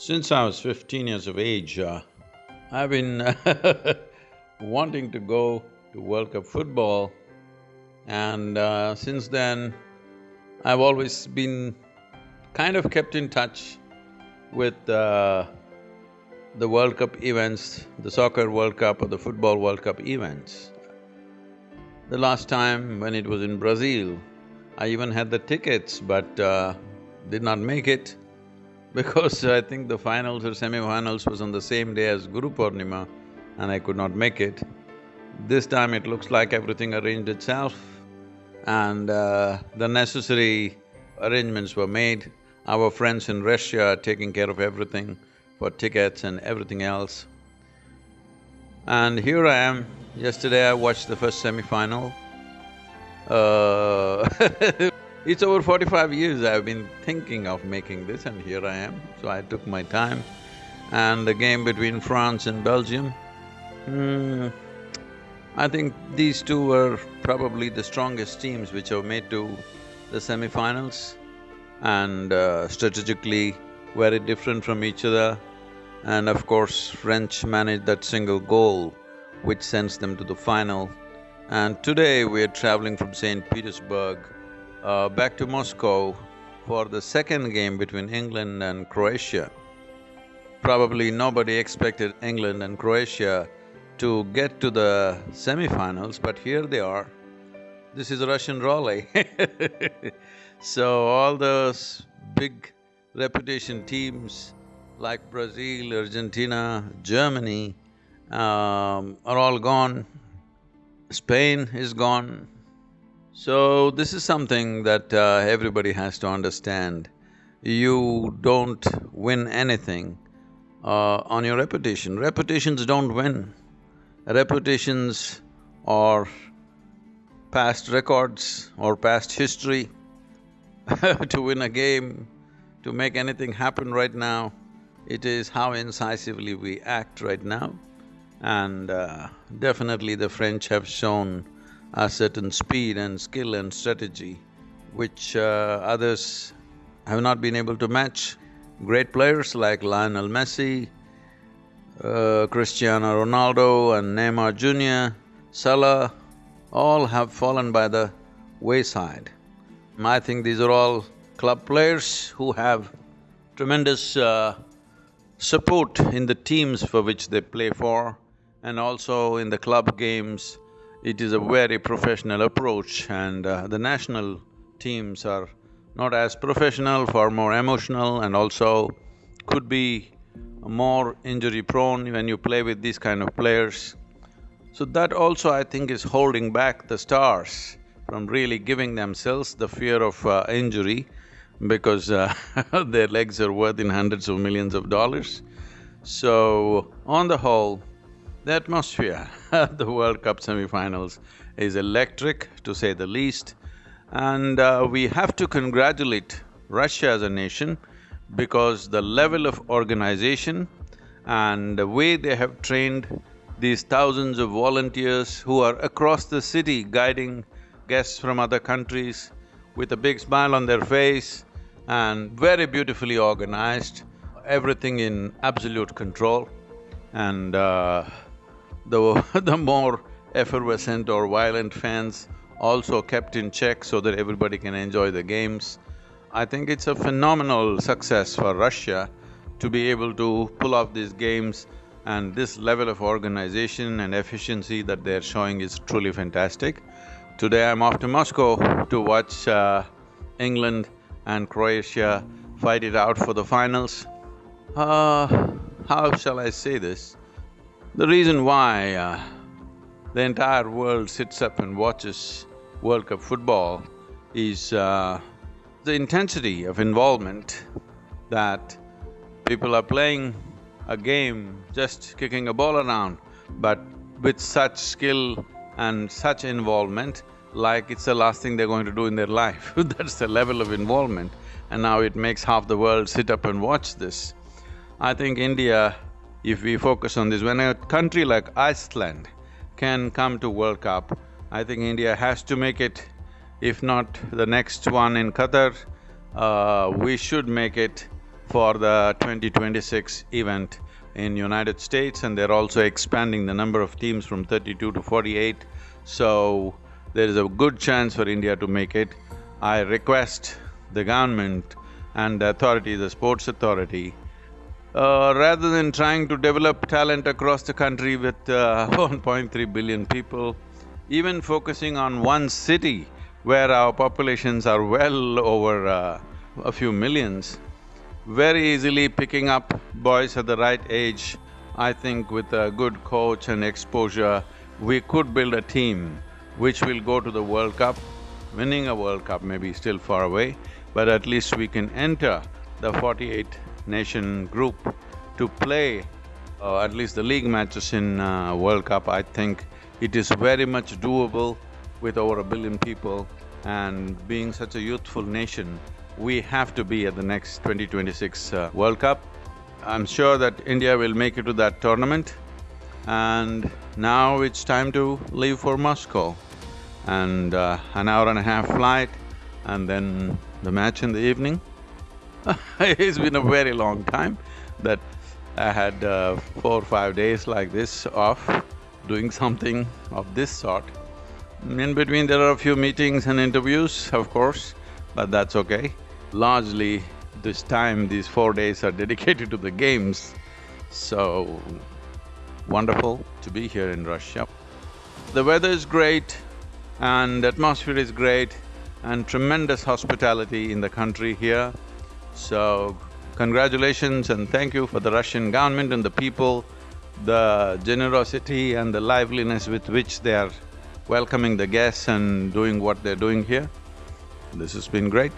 Since I was fifteen years of age, uh, I've been wanting to go to World Cup football and uh, since then, I've always been kind of kept in touch with uh, the World Cup events, the soccer World Cup or the football World Cup events. The last time when it was in Brazil, I even had the tickets but uh, did not make it because I think the finals or semi-finals was on the same day as Guru Purnima and I could not make it. This time it looks like everything arranged itself and uh, the necessary arrangements were made. Our friends in Russia are taking care of everything for tickets and everything else. And here I am, yesterday I watched the first semi-final. Uh It's over forty-five years I've been thinking of making this and here I am, so I took my time. And the game between France and Belgium, hmm, I think these two were probably the strongest teams which have made to the semi-finals and uh, strategically very different from each other. And of course, French managed that single goal which sends them to the final. And today we're traveling from St. Petersburg uh, back to Moscow for the second game between England and Croatia. Probably nobody expected England and Croatia to get to the semi-finals, but here they are. This is Russian Raleigh So all those big reputation teams like Brazil, Argentina, Germany um, are all gone. Spain is gone, so, this is something that uh, everybody has to understand. You don't win anything uh, on your reputation. Reputations don't win. Reputations or past records or past history to win a game, to make anything happen right now, it is how incisively we act right now. And uh, definitely the French have shown a certain speed and skill and strategy which uh, others have not been able to match. Great players like Lionel Messi, uh, Cristiano Ronaldo and Neymar Jr., Salah, all have fallen by the wayside. I think these are all club players who have tremendous uh, support in the teams for which they play for and also in the club games it is a very professional approach and uh, the national teams are not as professional, far more emotional and also could be more injury prone when you play with these kind of players. So that also I think is holding back the stars from really giving themselves the fear of uh, injury because uh, their legs are worth in hundreds of millions of dollars. So, on the whole, the atmosphere at the World Cup semi-finals is electric, to say the least, and uh, we have to congratulate Russia as a nation because the level of organization and the way they have trained these thousands of volunteers who are across the city guiding guests from other countries with a big smile on their face and very beautifully organized, everything in absolute control. And uh, the, the more effervescent or violent fans also kept in check so that everybody can enjoy the games. I think it's a phenomenal success for Russia to be able to pull off these games and this level of organization and efficiency that they're showing is truly fantastic. Today I'm off to Moscow to watch uh, England and Croatia fight it out for the finals. Uh, how shall I say this? The reason why uh, the entire world sits up and watches World Cup football is uh, the intensity of involvement that people are playing a game, just kicking a ball around, but with such skill and such involvement, like it's the last thing they're going to do in their life. That's the level of involvement. And now it makes half the world sit up and watch this. I think India if we focus on this, when a country like Iceland can come to World Cup, I think India has to make it, if not the next one in Qatar, uh, we should make it for the 2026 event in United States and they're also expanding the number of teams from 32 to 48. So, there is a good chance for India to make it. I request the government and the authority, the sports authority, uh, rather than trying to develop talent across the country with uh, 1.3 billion people, even focusing on one city where our populations are well over uh, a few millions, very easily picking up boys at the right age, I think with a good coach and exposure, we could build a team which will go to the World Cup. Winning a World Cup may be still far away, but at least we can enter the forty-eight nation group to play uh, at least the league matches in uh, World Cup, I think it is very much doable with over a billion people and being such a youthful nation, we have to be at the next 2026 uh, World Cup. I'm sure that India will make it to that tournament and now it's time to leave for Moscow and uh, an hour and a half flight and then the match in the evening. it's been a very long time that I had uh, four or five days like this off, doing something of this sort. In between there are a few meetings and interviews, of course, but that's okay. Largely, this time, these four days are dedicated to the games, so wonderful to be here in Russia. The weather is great and atmosphere is great and tremendous hospitality in the country here. So, congratulations and thank you for the Russian government and the people, the generosity and the liveliness with which they are welcoming the guests and doing what they're doing here. This has been great.